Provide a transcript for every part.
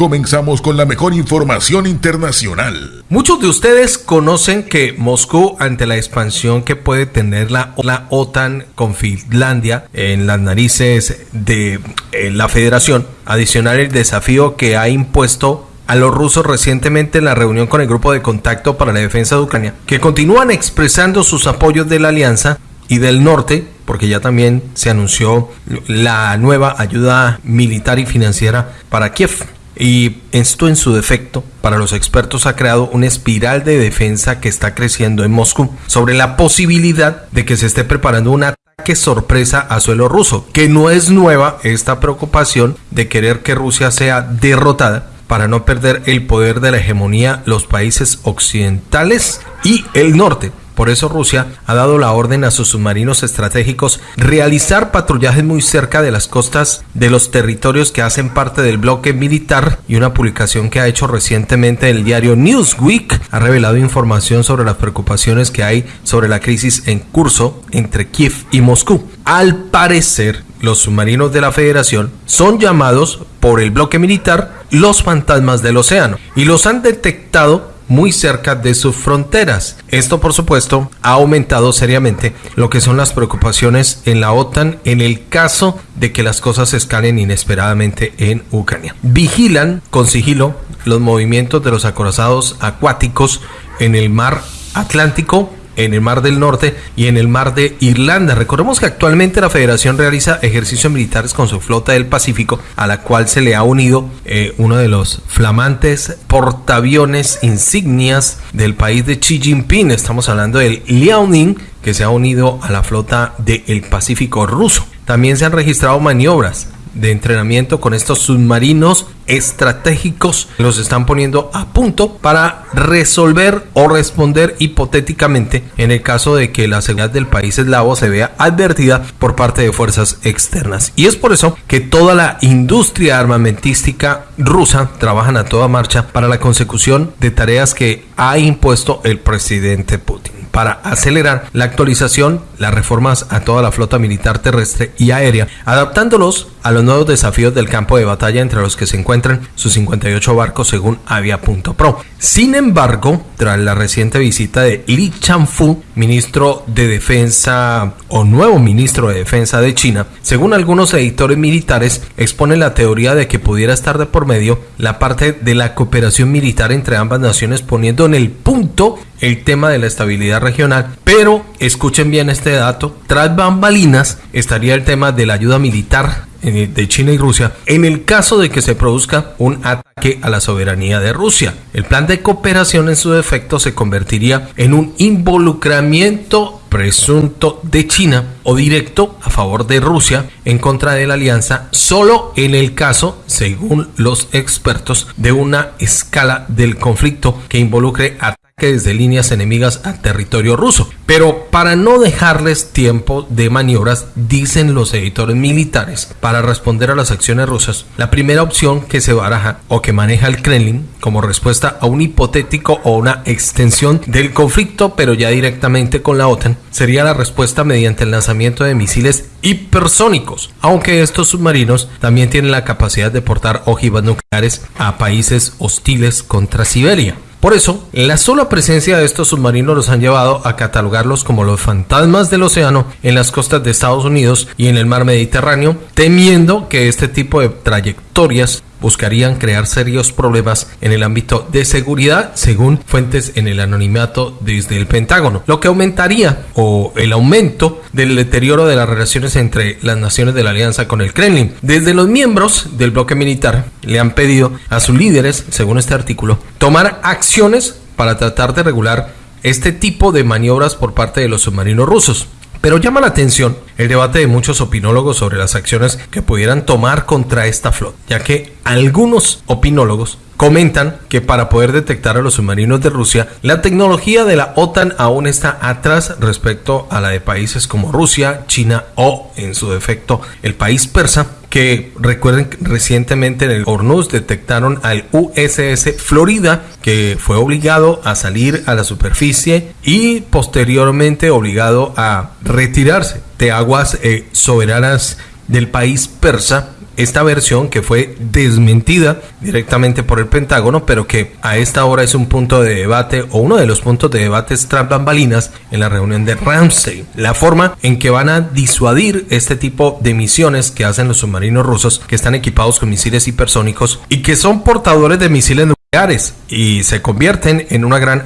Comenzamos con la mejor información internacional. Muchos de ustedes conocen que Moscú, ante la expansión que puede tener la, la OTAN con Finlandia en las narices de eh, la federación, adicional el desafío que ha impuesto a los rusos recientemente en la reunión con el grupo de contacto para la defensa de Ucrania, que continúan expresando sus apoyos de la alianza y del norte, porque ya también se anunció la nueva ayuda militar y financiera para Kiev. Y esto en su defecto, para los expertos, ha creado una espiral de defensa que está creciendo en Moscú sobre la posibilidad de que se esté preparando un ataque sorpresa a suelo ruso, que no es nueva esta preocupación de querer que Rusia sea derrotada para no perder el poder de la hegemonía los países occidentales y el norte. Por eso Rusia ha dado la orden a sus submarinos estratégicos realizar patrullajes muy cerca de las costas de los territorios que hacen parte del bloque militar y una publicación que ha hecho recientemente el diario Newsweek ha revelado información sobre las preocupaciones que hay sobre la crisis en curso entre Kiev y Moscú. Al parecer, los submarinos de la Federación son llamados por el bloque militar los fantasmas del océano y los han detectado muy cerca de sus fronteras. Esto, por supuesto, ha aumentado seriamente lo que son las preocupaciones en la OTAN en el caso de que las cosas escalen inesperadamente en Ucrania. Vigilan con sigilo los movimientos de los acorazados acuáticos en el mar Atlántico en el Mar del Norte y en el Mar de Irlanda. Recordemos que actualmente la Federación realiza ejercicios militares con su flota del Pacífico, a la cual se le ha unido eh, uno de los flamantes portaaviones insignias del país de Xi Jinping. Estamos hablando del Liaoning, que se ha unido a la flota del Pacífico ruso. También se han registrado maniobras de entrenamiento con estos submarinos estratégicos los están poniendo a punto para resolver o responder hipotéticamente en el caso de que la seguridad del país eslavo se vea advertida por parte de fuerzas externas. Y es por eso que toda la industria armamentística rusa trabajan a toda marcha para la consecución de tareas que ha impuesto el presidente Putin para acelerar la actualización, las reformas a toda la flota militar terrestre y aérea, adaptándolos a los nuevos desafíos del campo de batalla entre los que se encuentran sus 58 barcos según Avia.pro. Sin embargo, tras la reciente visita de Li Changfu, ministro de Defensa o nuevo ministro de Defensa de China, según algunos editores militares, expone la teoría de que pudiera estar de por medio la parte de la cooperación militar entre ambas naciones poniendo en el punto el tema de la estabilidad regional, pero escuchen bien este dato, tras bambalinas estaría el tema de la ayuda militar de China y Rusia en el caso de que se produzca un ataque a la soberanía de Rusia. El plan de cooperación en su defecto se convertiría en un involucramiento presunto de China o directo a favor de Rusia en contra de la alianza solo en el caso, según los expertos, de una escala del conflicto que involucre a desde líneas enemigas a territorio ruso. Pero para no dejarles tiempo de maniobras, dicen los editores militares, para responder a las acciones rusas, la primera opción que se baraja o que maneja el Kremlin como respuesta a un hipotético o una extensión del conflicto, pero ya directamente con la OTAN, sería la respuesta mediante el lanzamiento de misiles hipersónicos, aunque estos submarinos también tienen la capacidad de portar ojivas nucleares a países hostiles contra Siberia. Por eso, la sola presencia de estos submarinos los han llevado a catalogarlos como los fantasmas del océano en las costas de Estados Unidos y en el mar Mediterráneo, temiendo que este tipo de trayectorias buscarían crear serios problemas en el ámbito de seguridad, según fuentes en el anonimato desde el Pentágono, lo que aumentaría o el aumento del deterioro de las relaciones entre las naciones de la alianza con el Kremlin. Desde los miembros del bloque militar le han pedido a sus líderes, según este artículo, tomar acciones para tratar de regular este tipo de maniobras por parte de los submarinos rusos. Pero llama la atención el debate de muchos opinólogos sobre las acciones que pudieran tomar contra esta flota, ya que algunos opinólogos comentan que para poder detectar a los submarinos de Rusia, la tecnología de la OTAN aún está atrás respecto a la de países como Rusia, China o, en su defecto, el país persa, que recuerden recientemente en el Hormuz detectaron al USS Florida que fue obligado a salir a la superficie y posteriormente obligado a retirarse de aguas eh, soberanas del país persa esta versión que fue desmentida directamente por el Pentágono, pero que a esta hora es un punto de debate o uno de los puntos de debate tras bambalinas en la reunión de Ramstein. La forma en que van a disuadir este tipo de misiones que hacen los submarinos rusos que están equipados con misiles hipersónicos y que son portadores de misiles nucleares y se convierten en una gran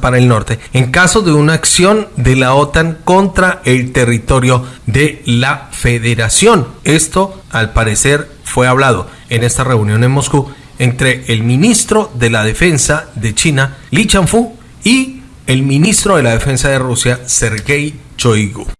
para el norte en caso de una acción de la OTAN contra el territorio de la Federación. Esto, al parecer, fue hablado en esta reunión en Moscú entre el ministro de la Defensa de China, Li Changfu, y el ministro de la Defensa de Rusia, Sergei Shoigu.